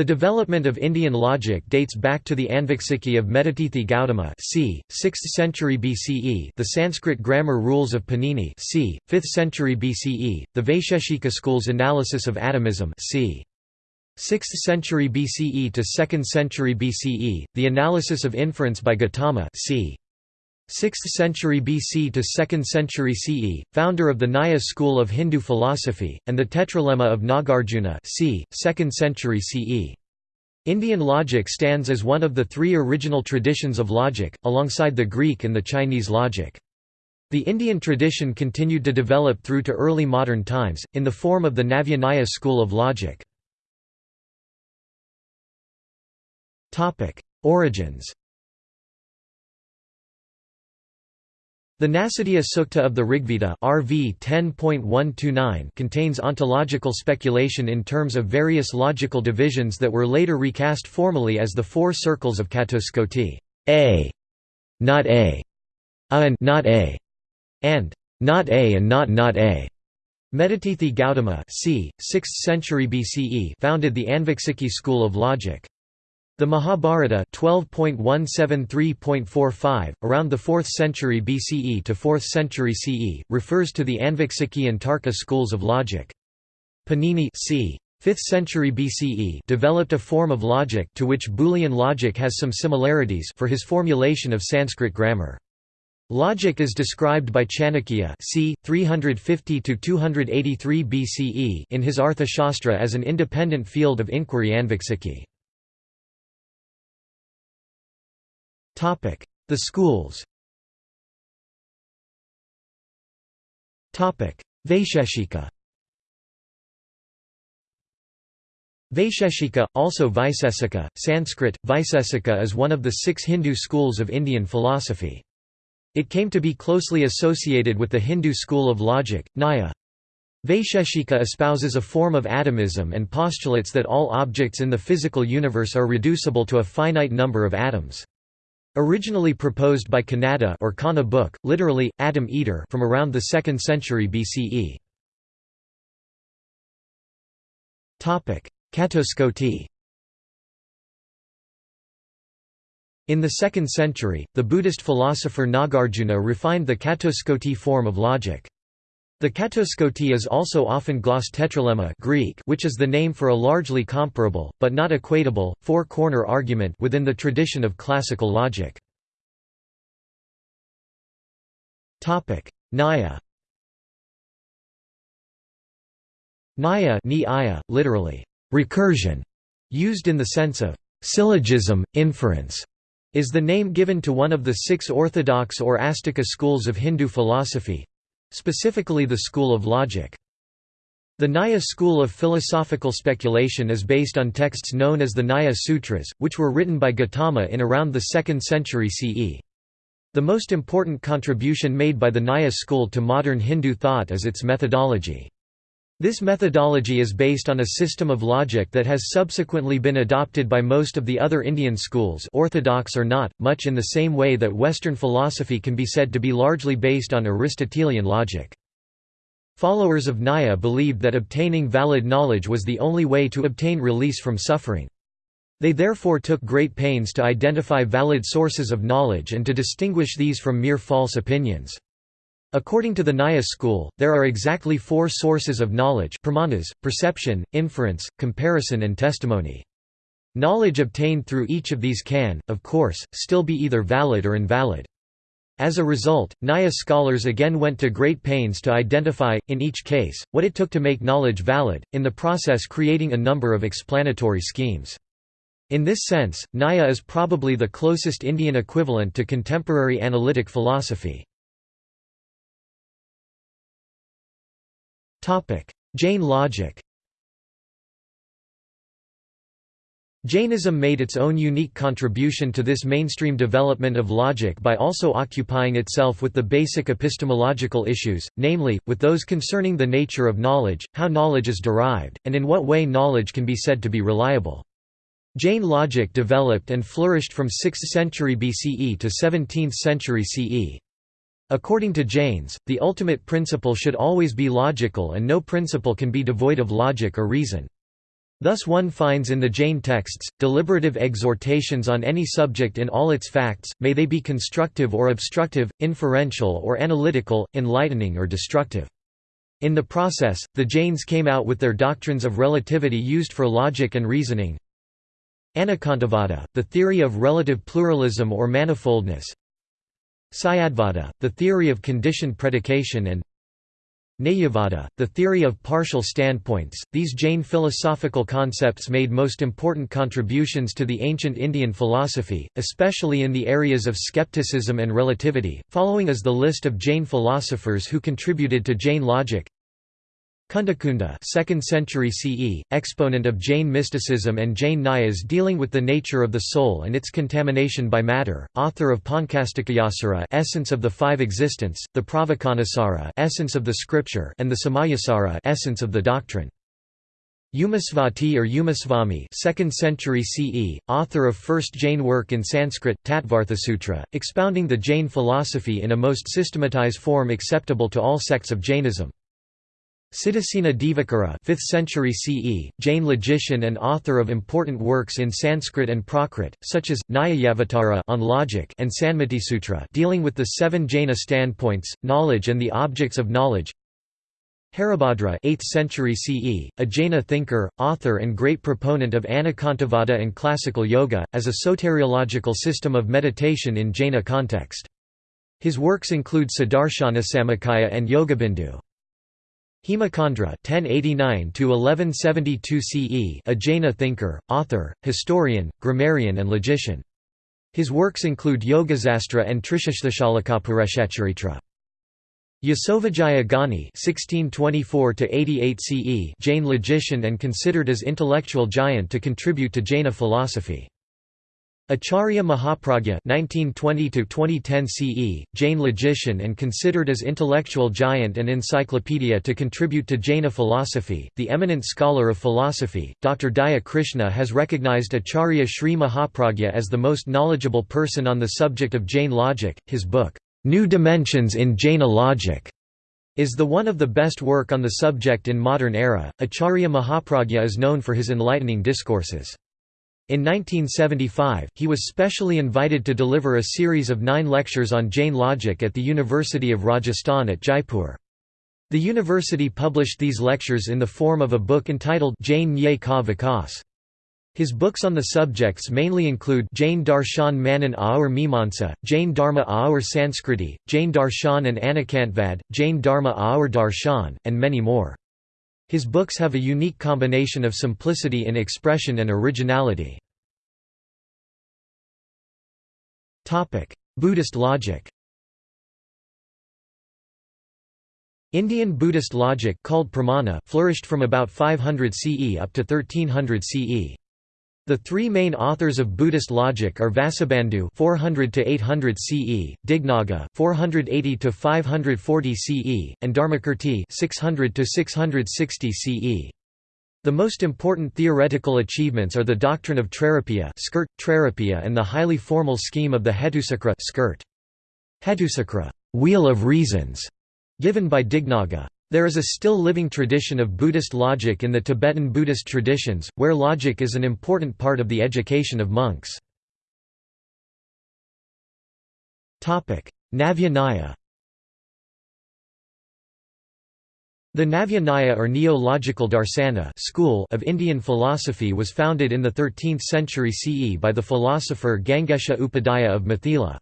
The development of Indian logic dates back to the Anviksiki of Medhatithi Gautama c. 6th century BCE the Sanskrit grammar rules of Panini c. 5th century BCE, the Vaisheshika school's analysis of atomism c. 6th century BCE to 2nd century BCE, the analysis of inference by Gautama c. 6th century BC to 2nd century CE, founder of the Nyaya school of Hindu philosophy, and the Tetralemma of Nagarjuna c. 2nd century CE. Indian logic stands as one of the three original traditions of logic, alongside the Greek and the Chinese logic. The Indian tradition continued to develop through to early modern times, in the form of the Navya Nyaya school of logic. Origins The Nasadiya Sukta of the Rigveda RV 10.129 contains ontological speculation in terms of various logical divisions that were later recast formally as the four circles of Catuskoti A, not A, A and not A, and not A and not not A. Medhatithi Gautama c. 6th century BCE founded the Anviksiki school of logic. The Mahabharata 12.173.45, around the 4th century BCE to 4th century CE, refers to the Anviksiki and Tarka schools of logic. Panini c. 5th century BCE developed a form of logic to which Boolean logic has some similarities for his formulation of Sanskrit grammar. Logic is described by Chanakya c. 350–283 BCE in his Arthashastra as an independent field of inquiry Anviksiki. The schools Vaisheshika Vaisheshika, also Vaisesika, Sanskrit, Vaisesika is one of the six Hindu schools of Indian philosophy. It came to be closely associated with the Hindu school of logic, Nyaya. Vaisheshika espouses a form of atomism and postulates that all objects in the physical universe are reducible to a finite number of atoms. Originally proposed by Kanada or Kana book, literally, atom eater from around the 2nd century BCE. Catuskoti In the 2nd century, the Buddhist philosopher Nagarjuna refined the Catuskoti form of logic. The Catuskoti is also often glossed tetralemma Greek, which is the name for a largely comparable, but not equatable, four-corner argument within the tradition of classical logic. Nyaya Nyaya literally, recursion, used in the sense of syllogism, inference, is the name given to one of the six orthodox or Astika schools of Hindu philosophy, Specifically the school of logic. The Nyaya school of philosophical speculation is based on texts known as the Nyaya Sutras, which were written by Gautama in around the 2nd century CE. The most important contribution made by the Nyaya school to modern Hindu thought is its methodology. This methodology is based on a system of logic that has subsequently been adopted by most of the other Indian schools orthodox or not, much in the same way that Western philosophy can be said to be largely based on Aristotelian logic. Followers of Nyaya believed that obtaining valid knowledge was the only way to obtain release from suffering. They therefore took great pains to identify valid sources of knowledge and to distinguish these from mere false opinions. According to the Nyaya school, there are exactly four sources of knowledge pramanas, perception, inference, comparison and testimony. Knowledge obtained through each of these can, of course, still be either valid or invalid. As a result, Nyaya scholars again went to great pains to identify, in each case, what it took to make knowledge valid, in the process creating a number of explanatory schemes. In this sense, Nyaya is probably the closest Indian equivalent to contemporary analytic philosophy. Jain logic Jainism made its own unique contribution to this mainstream development of logic by also occupying itself with the basic epistemological issues, namely, with those concerning the nature of knowledge, how knowledge is derived, and in what way knowledge can be said to be reliable. Jain logic developed and flourished from 6th century BCE to 17th century CE. According to Jains, the ultimate principle should always be logical and no principle can be devoid of logic or reason. Thus one finds in the Jain texts, deliberative exhortations on any subject in all its facts, may they be constructive or obstructive, inferential or analytical, enlightening or destructive. In the process, the Jains came out with their doctrines of relativity used for logic and reasoning. Anekantavada, the theory of relative pluralism or manifoldness. Syadvada, the theory of conditioned predication and Nayavada, the theory of partial standpoints. These Jain philosophical concepts made most important contributions to the ancient Indian philosophy, especially in the areas of skepticism and relativity. Following is the list of Jain philosophers who contributed to Jain logic. Kundakunda 2nd century CE, exponent of Jain mysticism and Jain Nyayas dealing with the nature of the soul and its contamination by matter, author of Pancastikayasara essence of the five existence, the Pravacanasara essence of the scripture and the Samayasara essence of the doctrine. Umasvati or Umasvami 2nd century CE, author of first Jain work in Sanskrit, Tattvarthasutra, expounding the Jain philosophy in a most systematized form acceptable to all sects of Jainism. Siddhasena Divakara 5th century CE, Jain logician and author of important works in Sanskrit and Prakrit, such as, Nyayavatara on logic and Sutra dealing with the seven Jaina standpoints, knowledge and the objects of knowledge Haribhadra 8th century CE, a Jaina thinker, author and great proponent of Anekantavada and classical yoga, as a soteriological system of meditation in Jaina context. His works include Sadarshanasamuccaya and Yogabindu. Hemachandra (1089–1172 CE), a Jaina thinker, author, historian, grammarian, and logician. His works include Yogasastra and Trishashtashalakapureshacharitra. Yasovijaya Gani (1624–88 CE), Jain logician and considered as intellectual giant to contribute to Jaina philosophy. Acharya Mahapragya (1920–2010 CE), Jain logician and considered as intellectual giant and encyclopedia to contribute to Jaina philosophy. The eminent scholar of philosophy, Dr. Daya Krishna, has recognized Acharya Sri Mahapragya as the most knowledgeable person on the subject of Jain logic. His book, New Dimensions in Jaina Logic, is the one of the best work on the subject in modern era. Acharya Mahapragya is known for his enlightening discourses. In 1975, he was specially invited to deliver a series of nine lectures on Jain logic at the University of Rajasthan at Jaipur. The university published these lectures in the form of a book entitled Jain Nye Ka Vikas. His books on the subjects mainly include Jain Darshan Manan Aur Mimansa, Jain Dharma Aur Sanskriti, Jain Darshan and Anekantvad, Jain Dharma Aur Darshan, and many more. His books have a unique combination of simplicity in expression and originality. Buddhist logic Indian Buddhist logic called pramana flourished from about 500 CE up to 1300 CE. The three main authors of Buddhist logic are Vasubandhu 400 to 800 CE, Dignaga 480 to 540 CE, and Dharmakirti 600 to 660 CE. The most important theoretical achievements are the doctrine of Trairupya, skirt, Trairupya and the highly formal scheme of the Hetucakra skirt. Hetucakra, wheel of reasons, given by Dignaga. There is a still living tradition of Buddhist logic in the Tibetan Buddhist traditions, where logic is an important part of the education of monks. Navya Nyaya The Navya Nyaya or Neo-Logical Darsana school of Indian philosophy was founded in the 13th century CE by the philosopher Gangesha Upadhyaya of Mithila.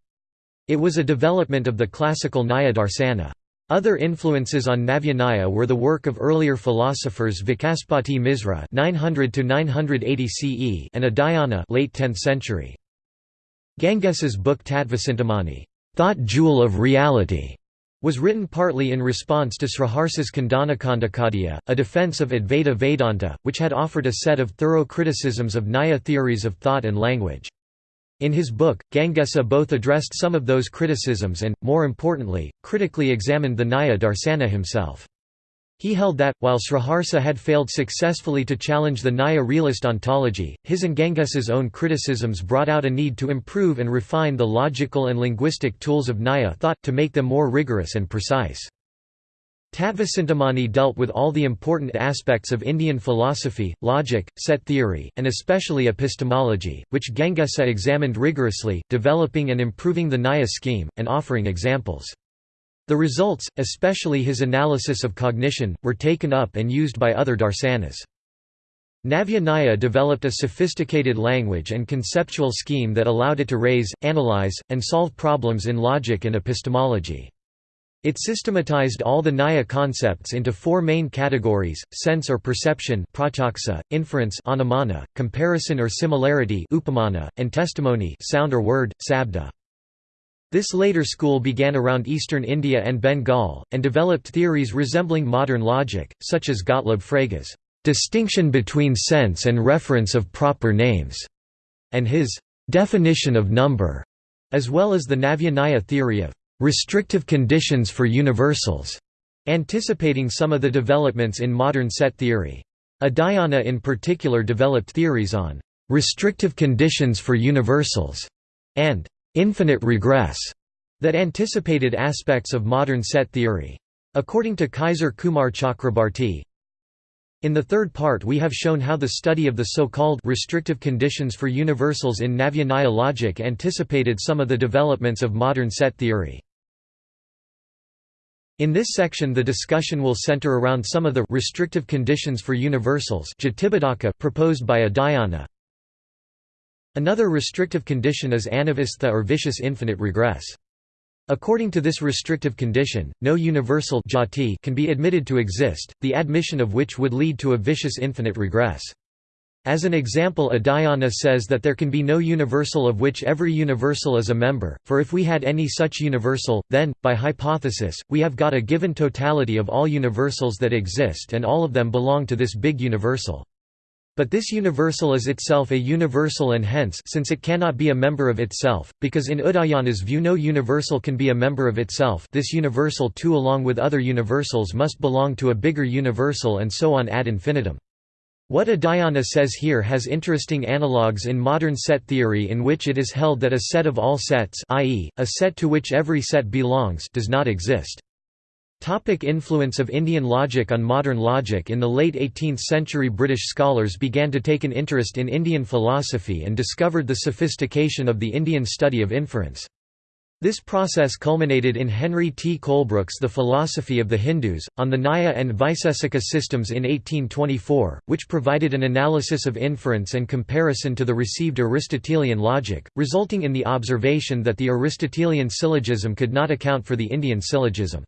It was a development of the classical Nyaya Darsana. Other influences on Navya were the work of earlier philosophers Vacaspati Misra 900 to 980 CE and Udayana late 10th century. Ganges's book Tattvacintamani, Thought Jewel of Reality, was written partly in response to Sriharsa's Khandanakhandakhadya, a defense of Advaita Vedanta, which had offered a set of thorough criticisms of Nyaya theories of thought and language. In his book, Gangesa both addressed some of those criticisms and, more importantly, critically examined the Nyaya Darsana himself. He held that, while Sriharsa had failed successfully to challenge the Nyaya realist ontology, his and Gangesa's own criticisms brought out a need to improve and refine the logical and linguistic tools of Nyaya thought, to make them more rigorous and precise. Tattvacintamani dealt with all the important aspects of Indian philosophy, logic, set theory, and especially epistemology, which Gangesa examined rigorously, developing and improving the Nyaya scheme, and offering examples. The results, especially his analysis of cognition, were taken up and used by other darsanas. Navya Nyaya developed a sophisticated language and conceptual scheme that allowed it to raise, analyze, and solve problems in logic and epistemology. It systematized all the Nyaya concepts into four main categories, sense or perception inference anumana, comparison or similarity upamana, and testimony sound or word, sabda. This later school began around eastern India and Bengal, and developed theories resembling modern logic, such as Gottlob Frege's "...distinction between sense and reference of proper names", and his "...definition of number", as well as the Navya Nyaya theory of restrictive conditions for universals, anticipating some of the developments in modern set theory. Udayana in particular developed theories on restrictive conditions for universals and infinite regress that anticipated aspects of modern set theory. According to Kisor Kumar Chakrabarti, in the third part we have shown how the study of the so-called restrictive conditions for universals in Navya logic anticipated some of the developments of modern set theory. In this section the discussion will center around some of the restrictive conditions for universals proposed by Udayana. Another restrictive condition is anavastha or vicious infinite regress. According to this restrictive condition, no universal jati can be admitted to exist, the admission of which would lead to a vicious infinite regress. As an example Udayana says that there can be no universal of which every universal is a member, for if we had any such universal, then, by hypothesis, we have got a given totality of all universals that exist and all of them belong to this big universal. But this universal is itself a universal and hence since it cannot be a member of itself, because in Udayana's view no universal can be a member of itself this universal too along with other universals must belong to a bigger universal and so on ad infinitum. What Udayana says here has interesting analogues in modern set theory in which it is held that a set of all sets i.e., a set to which every set belongs does not exist. Topic influence of Indian logic on modern logic In the late 18th century British scholars began to take an interest in Indian philosophy and discovered the sophistication of the Indian study of inference. This process culminated in Henry T. Colebrooke's The Philosophy of the Hindus, on the Nyaya and Vaisesika systems in 1824, which provided an analysis of inference and comparison to the received Aristotelian logic, resulting in the observation that the Aristotelian syllogism could not account for the Indian syllogism.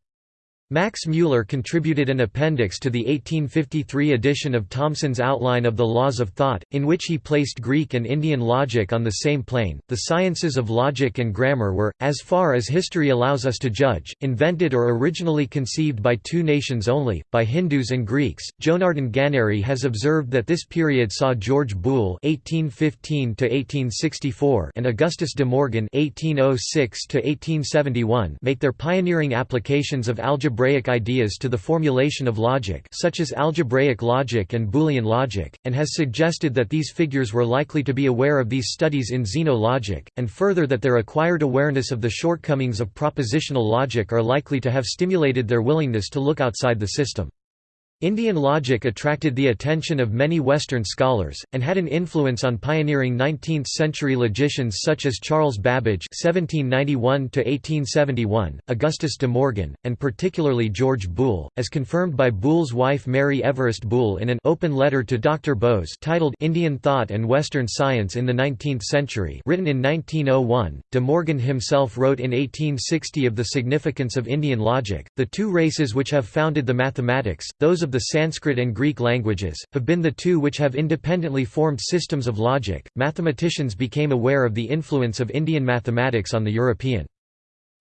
Max Müller contributed an appendix to the 1853 edition of Thomson's Outline of the Laws of Thought, in which he placed Greek and Indian logic on the same plane. The sciences of logic and grammar were, as far as history allows us to judge, invented or originally conceived by two nations only, by Hindus and Greeks. Jonardon Ganeri has observed that this period saw George Boole (1815–1864) and Augustus de Morgan (1806–1871) make their pioneering applications of algebra algebraic ideas to the formulation of logic such as algebraic logic and Boolean logic, and has suggested that these figures were likely to be aware of these studies in Zeno logic, and further that their acquired awareness of the shortcomings of propositional logic are likely to have stimulated their willingness to look outside the system. Indian logic attracted the attention of many Western scholars, and had an influence on pioneering 19th-century logicians such as Charles Babbage (1791–1871), Augustus de Morgan, and particularly George Boole, as confirmed by Boole's wife Mary Everest Boole in an open letter to Dr. Bose titled "Indian Thought and Western Science in the Nineteenth Century," written in 1901. De Morgan himself wrote in 1860 of the significance of Indian logic. The two races which have founded the mathematics, those of of the Sanskrit and Greek languages, have been the two which have independently formed systems of logic. Mathematicians became aware of the influence of Indian mathematics on the European.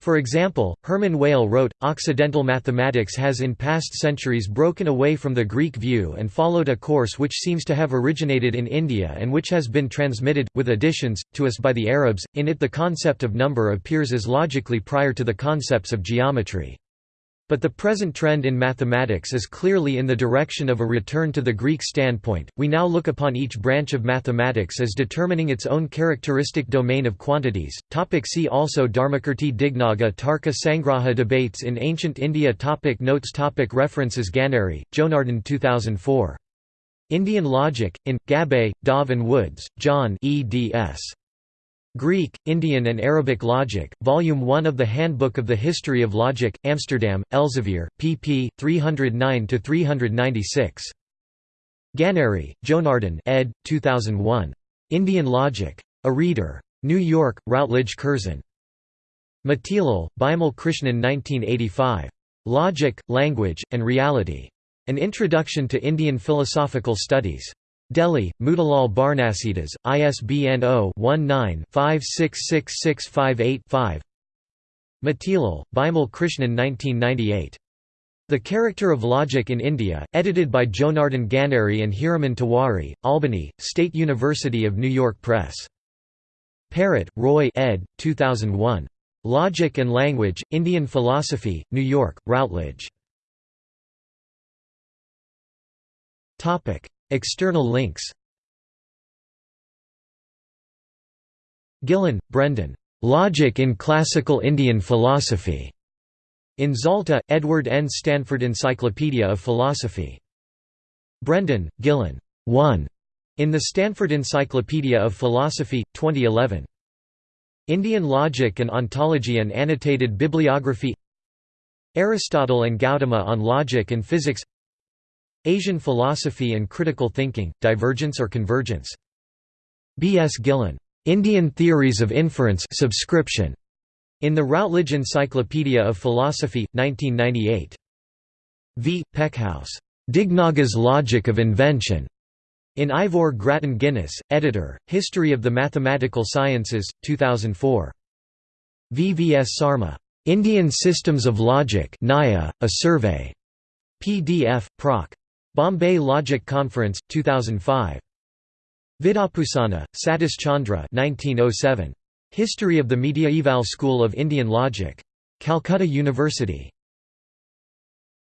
For example, Hermann Weyl wrote, Occidental mathematics has in past centuries broken away from the Greek view and followed a course which seems to have originated in India and which has been transmitted, with additions, to us by the Arabs. In it the concept of number appears as logically prior to the concepts of geometry. But the present trend in mathematics is clearly in the direction of a return to the Greek standpoint. We now look upon each branch of mathematics as determining its own characteristic domain of quantities. Topic see also Dharmakirti Dignaga Tarka Sangraha Debates in Ancient India topic Notes topic References Ganeri, Jonardon 2004. Indian Logic, in, Gabbay, Dov and Woods, John eds. Greek, Indian and Arabic Logic, Volume 1 of the Handbook of the History of Logic, Amsterdam, Elsevier, pp. 309–396. Ganeri, Jonardon ed. 2001. Indian Logic. A Reader. New York, Routledge Curzon. Matilal, Bimal Krishnan 1985. Logic, Language, and Reality. An Introduction to Indian Philosophical Studies. Delhi, Motilal Banarsidass, ISBN 0-19-566658-5 Matilal, Bimal Krishnan 1998. The Character of Logic in India, edited by Jonardon Ganeri and Hiraman Tiwari, Albany, State University of New York Press. Perrett, Roy ed. 2001. Logic and Language, Indian Philosophy, New York, Routledge. External links Gillon, Brendan. Logic in Classical Indian Philosophy. In Zalta, Edward N. Stanford Encyclopedia of Philosophy. Brendan, Gillon. 1. In the Stanford Encyclopedia of Philosophy, 2011. Indian Logic and Ontology and Annotated Bibliography Aristotle and Gautama on Logic and Physics Asian Philosophy and Critical Thinking, Divergence or Convergence. B. S. Gillon. Indian Theories of Inference subscription. In the Routledge Encyclopedia of Philosophy, 1998. V. Peckhaus. Dignaga's Logic of Invention. In Ivor Grattan Guinness, editor, History of the Mathematical Sciences, 2004. V. V. S. Sarma. Indian Systems of Logic Nyaya, A Survey. PDF, Proc. Bombay Logic Conference, 2005. Vidyabhusana, Satish Chandra 1907. History of the Mediaeval School of Indian Logic. Calcutta University.